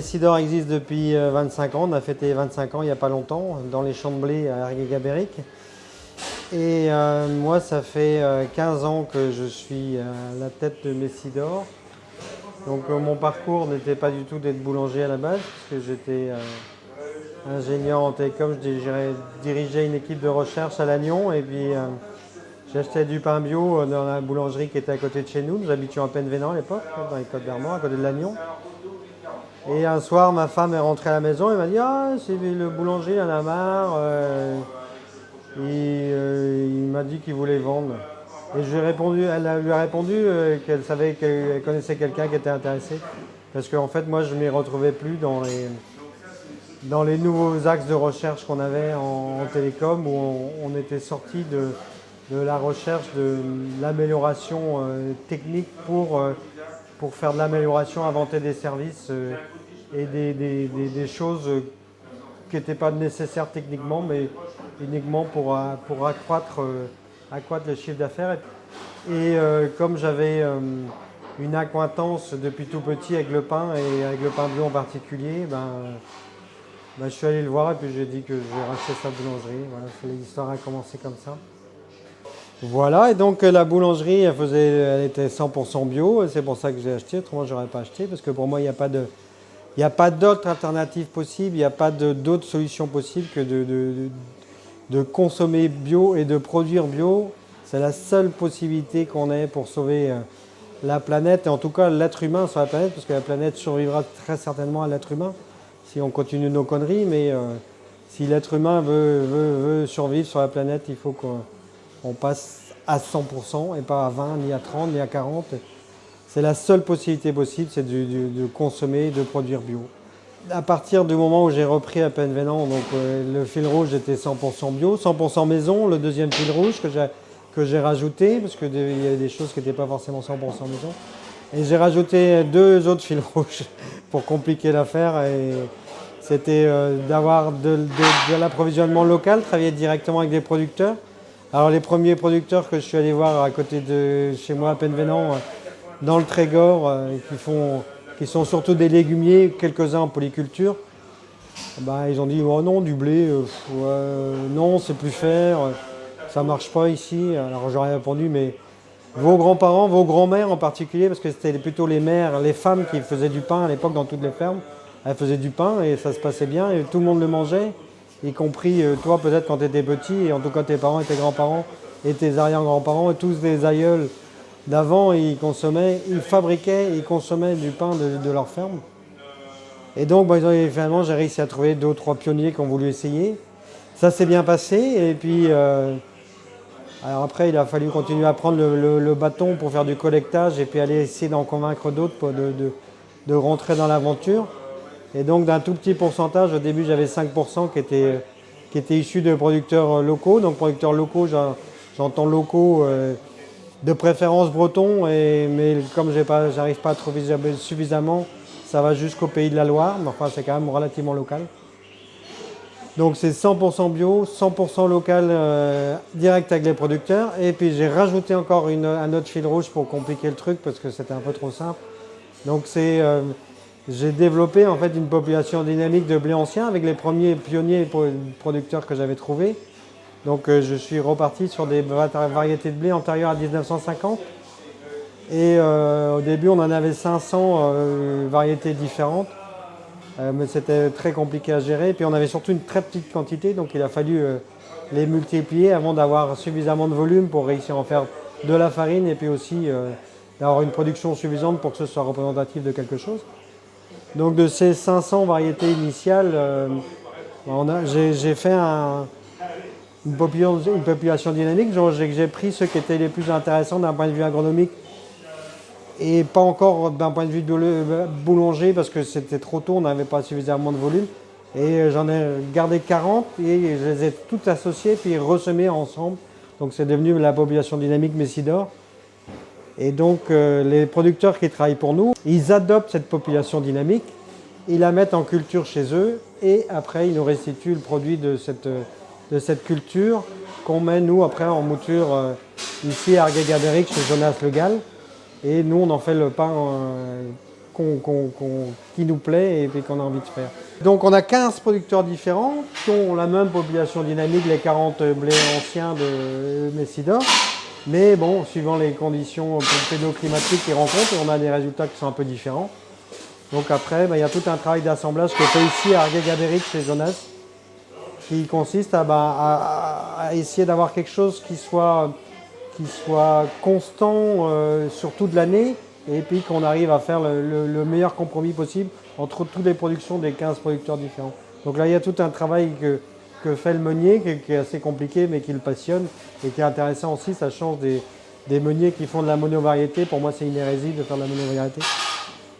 Messidor existe depuis 25 ans. On a fêté 25 ans il n'y a pas longtemps dans les champs de blé à Ergué-Gabéric. Et moi, ça fait 15 ans que je suis à la tête de Messidor. Donc mon parcours n'était pas du tout d'être boulanger à la base, puisque j'étais ingénieur en télécom, je dirigeais une équipe de recherche à Lannion et puis j'achetais du pain bio dans la boulangerie qui était à côté de chez nous. Nous habitions à Penvénan à l'époque, dans les Côtes d'Armor, à côté de Lannion. Et un soir, ma femme est rentrée à la maison et m'a dit Ah, c'est le boulanger, il en a marre. Euh, euh, il m'a dit qu'il voulait vendre. Et répondu, elle lui a répondu euh, qu'elle savait qu'elle connaissait quelqu'un qui était intéressé. Parce qu'en fait, moi, je ne m'y retrouvais plus dans les, dans les nouveaux axes de recherche qu'on avait en, télécom, où on, était sorti de, de, la recherche de l'amélioration technique pour pour faire de l'amélioration, inventer des services euh, et des, choses qui n'étaient pas nécessaires techniquement, mais uniquement pour, euh, pour accroître, euh, accroître le chiffre d'affaires. Et comme j'avais une acquaintance depuis tout petit avec le pain et avec le pain bio en particulier, ben, ben, je suis allé le voir et puis j'ai dit que je vais racheter sa boulangerie. Voilà, l'histoire a commencé comme ça. Voilà, et donc euh, la boulangerie, elle, faisait, elle était 100% bio, c'est pour ça que j'ai acheté, autrement je n'aurais pas acheté, parce que pour moi, il n'y a pas. Il a pas d'autres alternatives possibles, il n'y a pas d'autres solutions possibles que de, consommer bio et de produire bio. C'est la seule possibilité qu'on ait pour sauver euh, la planète, et en tout cas l'être humain sur la planète, parce que la planète survivra très certainement à l'être humain si on continue nos conneries, mais euh, si l'être humain veut, survivre sur la planète, il faut qu'on on passe à 100% et pas à 20, ni à 30, ni à 40. C'est la seule possibilité possible, c'est de, consommer, de produire bio. À partir du moment où j'ai repris à peine Vénan, donc euh, le fil rouge était 100% bio, 100% maison, le deuxième fil rouge que j'ai rajouté, parce qu'il y avait des choses qui n'étaient pas forcément 100% maison. Et j'ai rajouté deux autres fils rouges pour compliquer l'affaire. C'était euh, d'avoir de l'approvisionnement local, travailler directement avec des producteurs, alors les premiers producteurs que je suis allé voir à côté de chez moi à Penvenant, euh, dans le Trégor, euh, qui, sont surtout des légumiers, quelques-uns en polyculture, bah, ils ont dit oh non, du blé, euh, non, c'est plus faire, ça marche pas ici. Alors j'aurais répondu, mais vos grands-parents, vos grands-mères en particulier, parce que c'était plutôt les mères, les femmes qui faisaient du pain à l'époque dans toutes les fermes, elles faisaient du pain et ça se passait bien et tout le monde le mangeait y compris euh, toi peut-être quand tu étais petit, et en tout cas tes parents et tes grands-parents et tes arrière-grands-parents, tous des aïeuls d'avant, ils consommaient, ils fabriquaient, ils consommaient du pain de, leur ferme. Et donc finalement j'ai réussi à trouver deux ou trois pionniers qui ont voulu essayer. Ça s'est bien passé et puis euh, après il a fallu continuer à prendre le, bâton pour faire du collectage et puis aller essayer d'en convaincre d'autres de rentrer dans l'aventure. Et donc d'un tout petit pourcentage, au début j'avais 5% qui étaient, qui étaient issus de producteurs locaux. Donc producteurs locaux, j'entends locaux euh, de préférence bretons, mais comme je n'arrive pas à trouver suffisamment, ça va jusqu'au pays de la Loire, mais enfin c'est quand même relativement local. Donc c'est 100% bio, 100% local euh, direct avec les producteurs. Et puis j'ai rajouté encore un autre fil rouge pour compliquer le truc parce que c'était un peu trop simple. Donc c'est euh, j'ai développé en fait une population dynamique de blé ancien avec les premiers pionniers producteurs que j'avais trouvés. Donc euh, je suis reparti sur des variétés de blé antérieures à 1950. Et euh, au début, on en avait 500 euh, variétés différentes. mais c'était très compliqué à gérer. Puis on avait surtout une très petite quantité, donc il a fallu les multiplier avant d'avoir suffisamment de volume pour réussir à en faire de la farine et puis aussi d'avoir une production suffisante pour que ce soit représentatif de quelque chose. Donc de ces 500 variétés initiales, euh, j'ai fait une, population, dynamique. J'ai pris ceux qui étaient les plus intéressants d'un point de vue agronomique et pas encore d'un point de vue boulanger parce que c'était trop tôt, on n'avait pas suffisamment de volume. Et j'en ai gardé 40 et je les ai toutes associées puis ressemées ensemble. Donc c'est devenu la population dynamique Messidor. Et donc euh, les producteurs qui travaillent pour nous, ils adoptent cette population dynamique, ils la mettent en culture chez eux et après ils nous restituent le produit de cette, de cette culture qu'on met nous après en mouture euh, ici à Argué-Gabéric chez Jonas Le Gall. Et nous on en fait le pain euh, qui nous plaît et, qu'on a envie de faire. Donc on a 15 producteurs différents qui ont la même population dynamique, les 40 blés anciens de Messidor. Mais bon, suivant les conditions pédoclimatiques qu'ils rencontrent, on a des résultats qui sont un peu différents. Donc après, bah, il y a tout un travail d'assemblage qui est fait ici à Argué-Gabéric chez Jonas, qui consiste à, bah, essayer d'avoir quelque chose qui soit, qui soit constant euh, sur toute l'année et puis qu'on arrive à faire le, meilleur compromis possible entre toutes les productions des 15 producteurs différents. Donc là, il y a tout un travail que, que fait le meunier, qui, est assez compliqué, mais qui le passionne et qui est intéressant aussi. Ça change des, meuniers qui font de la monovariété. Pour moi, c'est une hérésie de faire de la monovariété.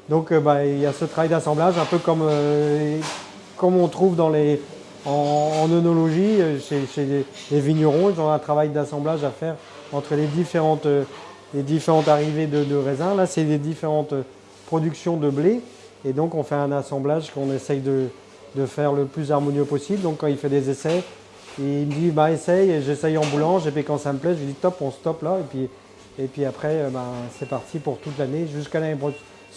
Donc euh, bah, il y a ce travail d'assemblage, un peu comme, euh, comme on trouve dans les, en, en euh, chez, les, vignerons, ils ont un travail d'assemblage à faire entre les différentes, les différentes arrivées de, de raisins. Là, c'est les différentes productions de blé. Et donc, on fait un assemblage qu'on essaye de, de, faire le plus harmonieux possible. Donc, quand il fait des essais, il me dit, bah, essaye, j'essaye en boulange, et puis quand ça me plaît, je lui dis, top, on stoppe là. Et puis, et puis après, bah, c'est parti pour toute l'année, jusqu'à l'année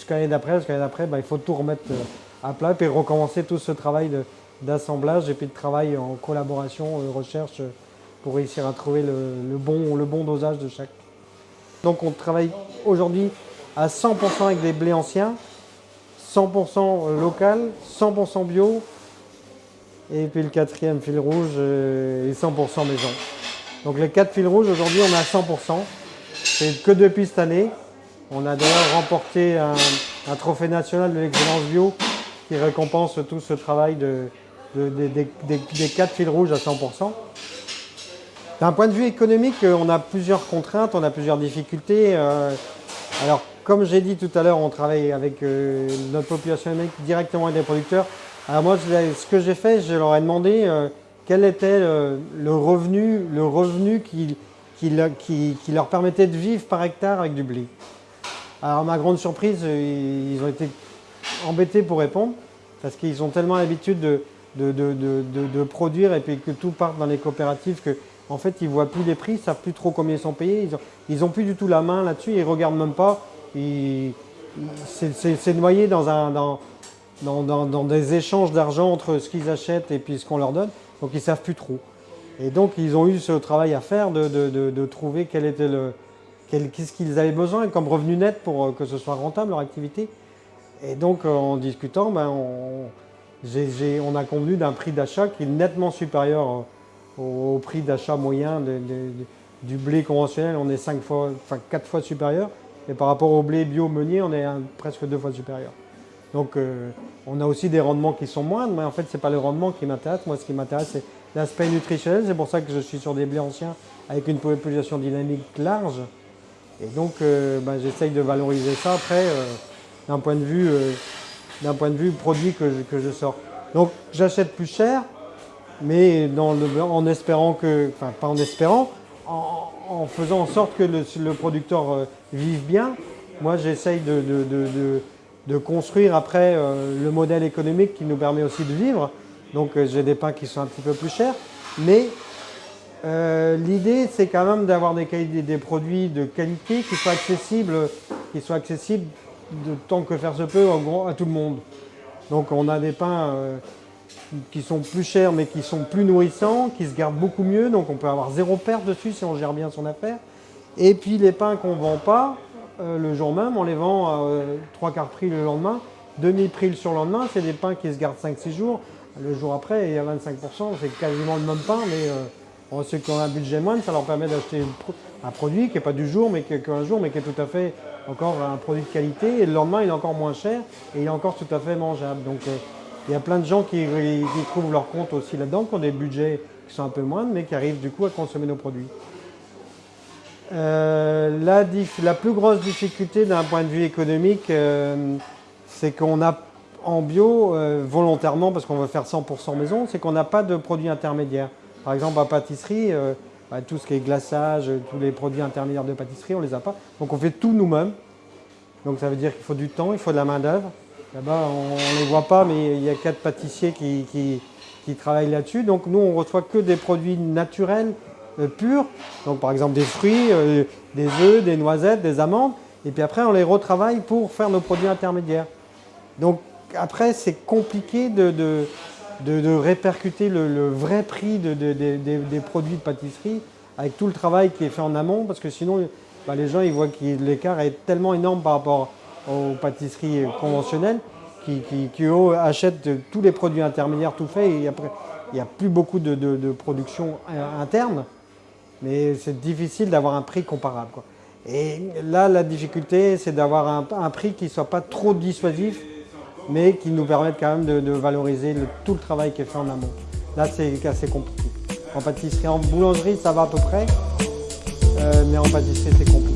l'année d'après, jusqu'à l'année d'après, bah, il faut tout remettre euh, à plat, puis recommencer tout ce travail d'assemblage et puis de travail en collaboration, euh, recherche, euh, pour réussir à trouver le, bon, le bon dosage de chaque. Donc on travaille aujourd'hui à 100% avec des blés anciens, 100% local, 100% bio, et puis le quatrième fil rouge est 100% maison. Donc les quatre fils rouges, aujourd'hui on est à 100%. C'est que depuis cette année. On a d'ailleurs remporté un, trophée national de l'excellence bio qui récompense tout ce travail des, quatre fils rouges à 100%. D'un point de vue économique, euh, on a plusieurs contraintes, on a plusieurs difficultés. Euh, comme j'ai dit tout à l'heure, on travaille avec euh, notre population directement avec des producteurs. Alors moi, ce que j'ai fait, je leur ai demandé quel était le, revenu, le revenu qui, leur permettait de vivre par hectare avec du blé. Alors ma grande surprise, euh, ils ont été embêtés pour répondre parce qu'ils ont tellement l'habitude de, produire et puis que tout part dans les coopératives que en fait ils voient plus les prix, ils savent plus trop combien ils sont payés, ils n'ont plus du tout la main là-dessus, ils regardent même pas. C'est noyé dans, un, dans, des échanges d'argent entre ce qu'ils achètent et puis ce qu'on leur donne, donc ils savent plus trop. Et donc ils ont eu ce travail à faire de trouver quel était qu'est-ce qu'ils avaient besoin comme revenu net pour euh, que ce soit rentable leur activité. Et donc euh, en discutant, ben, on, a convenu d'un prix d'achat qui est nettement supérieur au, prix d'achat moyen du blé conventionnel. On est 5 fois, enfin 4 fois supérieur. Et par rapport au blé bio meunier, on est presque deux fois supérieur. Donc euh, on a aussi des rendements qui sont moindres, mais en fait ce n'est pas le rendement qui m'intéresse. Moi ce qui m'intéresse c'est l'aspect nutritionnel. C'est pour ça que je suis sur des blés anciens avec une population dynamique large. Et donc, euh, ben, j'essaye de valoriser ça après euh, d'un point, de vue, point de vue produit que je, que je sors. Donc, j'achète plus cher, mais en espérant que, enfin pas en espérant, en, faisant en sorte que le, producteur vive bien. Moi, j'essaye de, de, de, construire après le modèle économique qui nous permet aussi de vivre. Donc, j'ai des pains qui sont un petit peu plus chers, mais euh, l'idée, c'est quand même d'avoir des, des, produits de qualité qui soient accessibles, qui soient accessibles de tant que faire se peut à tout le monde. Donc on a des pains euh, qui sont plus chers mais qui sont plus nourrissants, qui se gardent beaucoup mieux, donc on peut avoir zéro perte dessus si on gère bien son affaire. Et puis les pains qu'on ne vend pas, euh, le jour même, on les vend à trois quarts prix le lendemain, demi-prix le surlendemain, c'est des pains qui se gardent 5-6 jours. Le jour après, il y a 25%, c'est quasiment le même pain, mais ceux qui ont un budget moindre, ça leur permet d'acheter un produit qui n'est pas du jour, mais qui est un jour, mais qui est tout à fait encore un produit de qualité. Et le lendemain, il est encore moins cher et il est encore tout à fait mangeable. Donc, euh, il y a plein de gens qui, trouvent leur compte aussi là-dedans, qui ont des budgets qui sont un peu moindres, mais qui arrivent du coup à consommer nos produits. Euh, la, plus grosse difficulté d'un point de vue économique, euh, c'est qu'on a en bio, volontairement, parce qu'on veut faire 100% maison, c'est qu'on n'a pas de produits intermédiaires. Par exemple, à pâtisserie, euh, bah, tout ce qui est glaçage, tous les produits intermédiaires de pâtisserie, on ne les a pas. Donc on fait tout nous-mêmes. Donc ça veut dire qu'il faut du temps, il faut de la main-d'œuvre. Là-bas, on ne les voit pas, mais il y a quatre pâtissiers qui, travaillent là-dessus. Donc nous, on reçoit que des produits naturels, euh, purs. Donc par exemple des fruits, euh, des œufs, des noisettes, des amandes. et puis après on les retravaille pour faire nos produits intermédiaires. Donc après c'est compliqué de, de, répercuter le, vrai prix des produits de pâtisserie avec tout le travail qui est fait en amont parce que sinon bah, les gens ils voient que l'écart est tellement énorme par rapport aux pâtisseries conventionnelles qui, achètent tous les produits intermédiaires tout faits et après il n'y a plus beaucoup de, production interne mais c'est difficile d'avoir un prix comparable. Et là, la difficulté, c'est d'avoir un, prix qui ne soit pas trop dissuasif, mais qui nous permette quand même de, valoriser tout le travail qui est fait en amont. Là, c'est assez compliqué. En pâtisserie, en boulangerie, ça va à peu près, euh, mais en pâtisserie, c'est compliqué.